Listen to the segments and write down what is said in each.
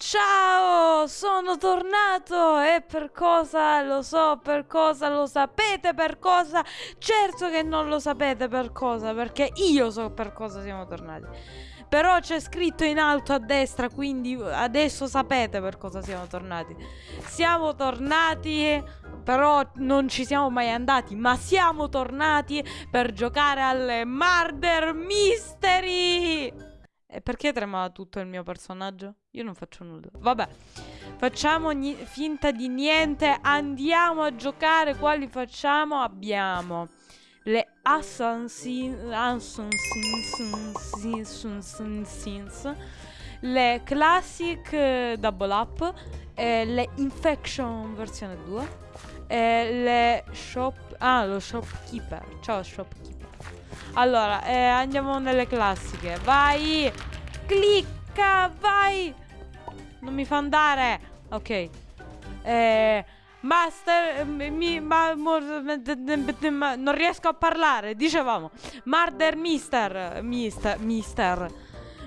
Ciao, sono tornato e per cosa lo so, per cosa lo sapete, per cosa? Certo che non lo sapete per cosa, perché io so per cosa siamo tornati. Però c'è scritto in alto a destra, quindi adesso sapete per cosa siamo tornati. Siamo tornati, però non ci siamo mai andati, ma siamo tornati per giocare alle Murder Mystery! E perché trema tutto il mio personaggio? Io non faccio nulla. Vabbè, facciamo finta di niente. Andiamo a giocare. Quali facciamo? Abbiamo le Assassins, le Classic Double Up, eh, le Infection versione 2, eh, le Shop... Ah, lo Shopkeeper. Ciao Shopkeeper. Allora, eh, andiamo nelle classiche. Vai! Clicca, vai! Non mi fa andare. Ok. Eh, master, mi, ma, non riesco a parlare. Dicevamo. Murder Mister. Mister. Mister.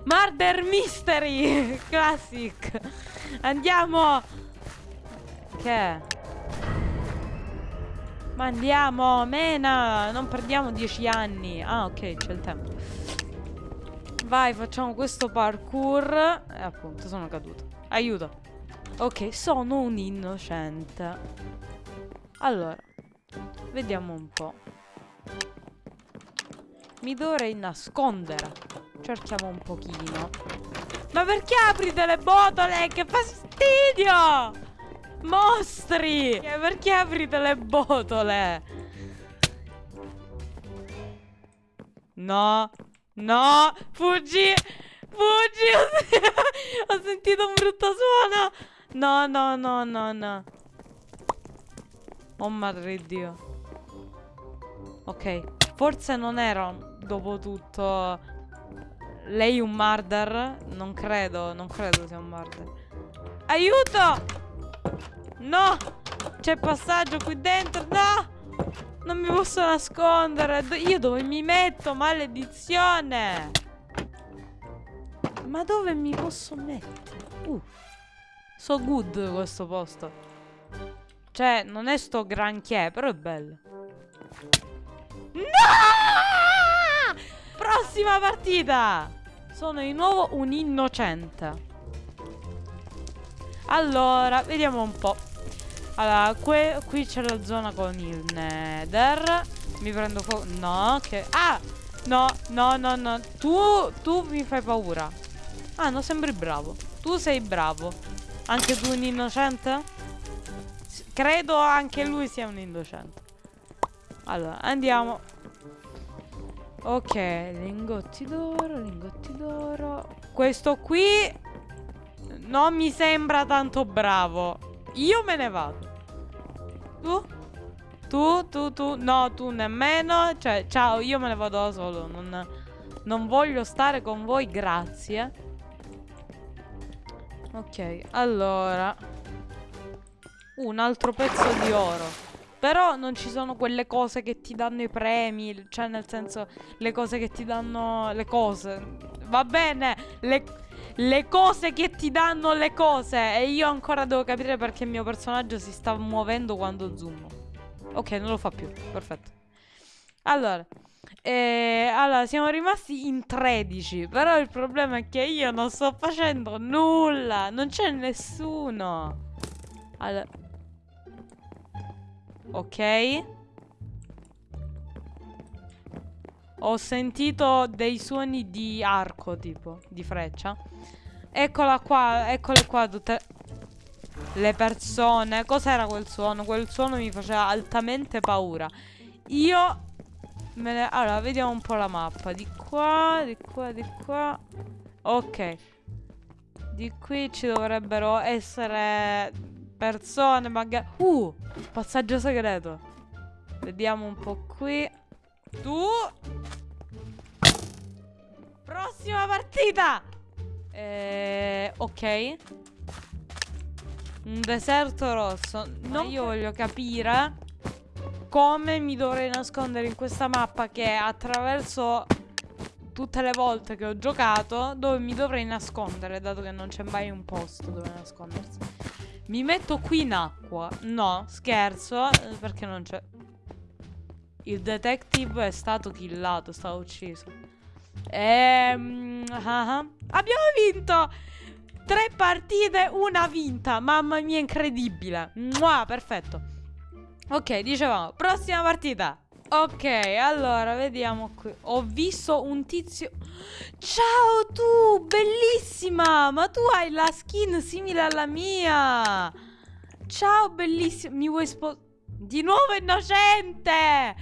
Murder Mystery. Classic. Andiamo. Che è? Ma andiamo, mena, non perdiamo dieci anni. Ah, ok, c'è il tempo. Vai, facciamo questo parkour. E appunto, sono caduto. Aiuto. Ok, sono un innocente. Allora, vediamo un po'. Mi dovrei nascondere. Cerchiamo un pochino. Ma perché apri delle botole? Che fastidio! Mostri! Perché aprite le botole? No. No. Fuggi. Fuggi. Ho sentito un brutto suono. No, no, no, no, no. Oh madre di Dio. Ok. Forse non era dopo tutto lei un murder? Non credo, non credo sia un murder. Aiuto! No! C'è passaggio qui dentro, no! Non mi posso nascondere. Io dove mi metto? Maledizione! Ma dove mi posso mettere? Uh. So good questo posto. Cioè, non è sto granché, però è bello. No! Prossima partita! Sono di nuovo un innocente. Allora, vediamo un po'. Allora, qui c'è la zona con il nether. Mi prendo fuoco. No, che... Ah! No, no, no, no. Tu, tu mi fai paura. Ah, no, sembri bravo. Tu sei bravo. Anche tu un innocente? Credo anche lui sia un innocente. Allora, andiamo. Ok, lingotti d'oro, lingotti d'oro. Questo qui non mi sembra tanto bravo. Io me ne vado. Tu? Tu, tu, tu. No, tu nemmeno. Cioè, ciao, io me ne vado da solo. Non, non voglio stare con voi, grazie. Ok, allora. Un altro pezzo di oro. Però non ci sono quelle cose che ti danno i premi. Cioè, nel senso, le cose che ti danno... Le cose. Va bene, le le cose che ti danno le cose. E io ancora devo capire perché il mio personaggio si sta muovendo quando zoom. Ok, non lo fa più. Perfetto. Allora. Eh, allora, siamo rimasti in 13. Però il problema è che io non sto facendo nulla. Non c'è nessuno. Allora. Ok. Ho sentito dei suoni di arco, tipo, di freccia. Eccola qua, eccole qua tutte le persone. Cos'era quel suono? Quel suono mi faceva altamente paura. Io me ne... Allora, vediamo un po' la mappa. Di qua, di qua, di qua. Ok. Di qui ci dovrebbero essere persone, magari... Uh! Passaggio segreto. Vediamo un po' qui. Tu Prossima partita eh, Ok Un deserto rosso No, io voglio capire Come mi dovrei nascondere in questa mappa Che attraverso tutte le volte che ho giocato dove mi dovrei nascondere, dato che non c'è mai un posto dove nascondersi. Mi metto qui in acqua. No, scherzo, eh, perché non c'è... Il detective è stato killato, è stato ucciso. Ehm... Uh -huh. Abbiamo vinto! Tre partite, una vinta. Mamma mia, incredibile. Mua, perfetto. Ok, dicevamo, prossima partita. Ok, allora, vediamo qui. Ho visto un tizio... Ciao tu, bellissima! Ma tu hai la skin simile alla mia! Ciao, bellissima! Mi vuoi sposare? Di nuovo innocente!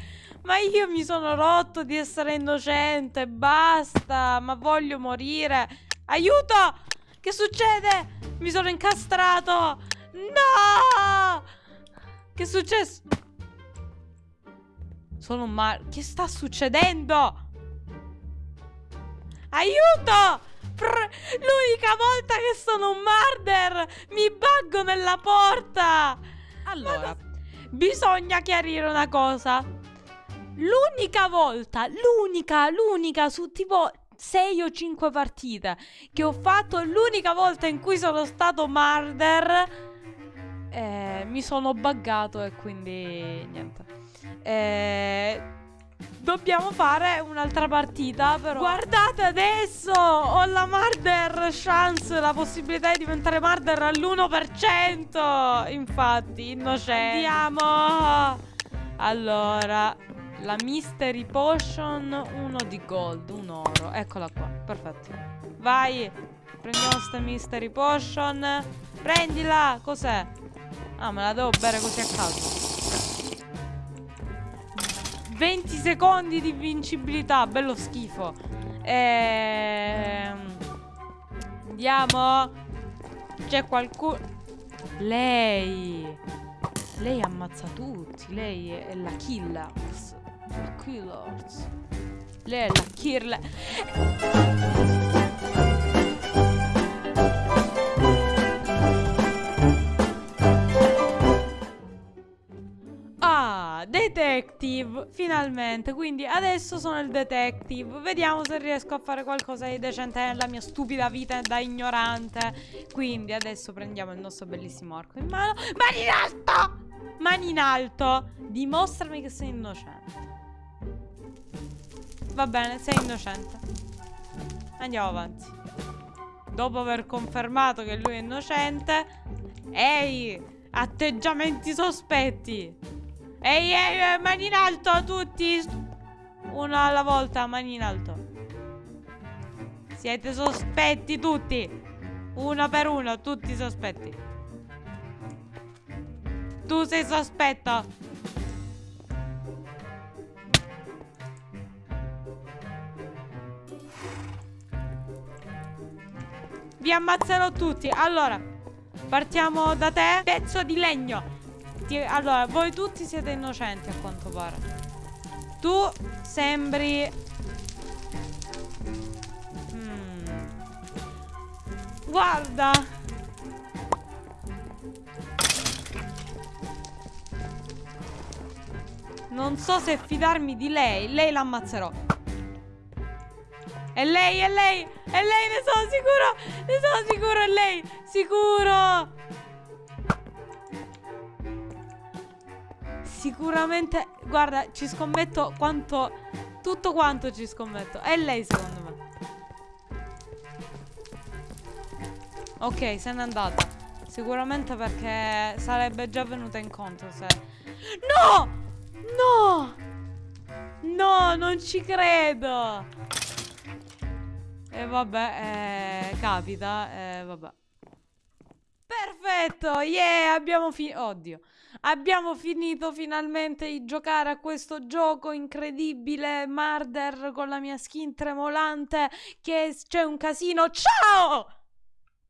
Ma io mi sono rotto di essere innocente, basta! Ma voglio morire! Aiuto! Che succede? Mi sono incastrato! No! Che è successo? Sono un mar... Che sta succedendo? Aiuto! L'unica volta che sono un marder mi baggo nella porta! Allora, bisogna chiarire una cosa. L'unica volta, l'unica, l'unica su tipo 6 o 5 partite che ho fatto, l'unica volta in cui sono stato marder eh, mi sono buggato e quindi niente. Eh, dobbiamo fare un'altra partita però. Guardate adesso! Ho la Marder chance, la possibilità di diventare Marder all'1%! Infatti, innocente. Andiamo! Allora, la Mystery Potion, uno di gold, un oro. Eccola qua, perfetto. Vai! Prendiamo sta Mystery Potion. Prendila! Cos'è? Ah, me la devo bere così a caso. 20 secondi di vincibilità, bello schifo. Ehm... Andiamo. C'è qualcuno... Lei. Lei ammazza tutti. Lei è la killers. La killers. Lei è la killer. detective Finalmente. Quindi adesso sono il detective. Vediamo se riesco a fare qualcosa di decente Nella mia stupida vita da ignorante. Quindi adesso prendiamo il nostro bellissimo arco in mano. Mani in alto! Mani in alto! Dimostrami che sei innocente Va bene, sei innocente Andiamo avanti Dopo aver confermato che lui è innocente Ehi Atteggiamenti sospetti Ehi, ehi, mani in alto tutti. Uno alla volta, mani in alto. Siete sospetti tutti. Uno per uno, tutti sospetti. Tu sei sospetto. Vi ammazzerò tutti. Allora, partiamo da te. Pezzo di legno tutti Allora, voi tutti siete innocenti a quanto pare Tu sembri hmm. Guarda Non so se fidarmi di lei Lei l'ammazzerò È lei, è lei È lei, ne sono sicuro Ne sono sicuro, è lei Sicuro Sicuramente, guarda, ci scommetto quanto, tutto quanto ci scommetto. È lei secondo me. Ok, se n'è andata. Sicuramente perché sarebbe già venuta incontro se... No! No! No, non ci credo! E vabbè, eh, capita, e vabbè. Perfetto, yeah, abbiamo finito. Oddio. Abbiamo finito finalmente di giocare a questo gioco incredibile Marder con la mia skin tremolante che c'è un casino. Ciao!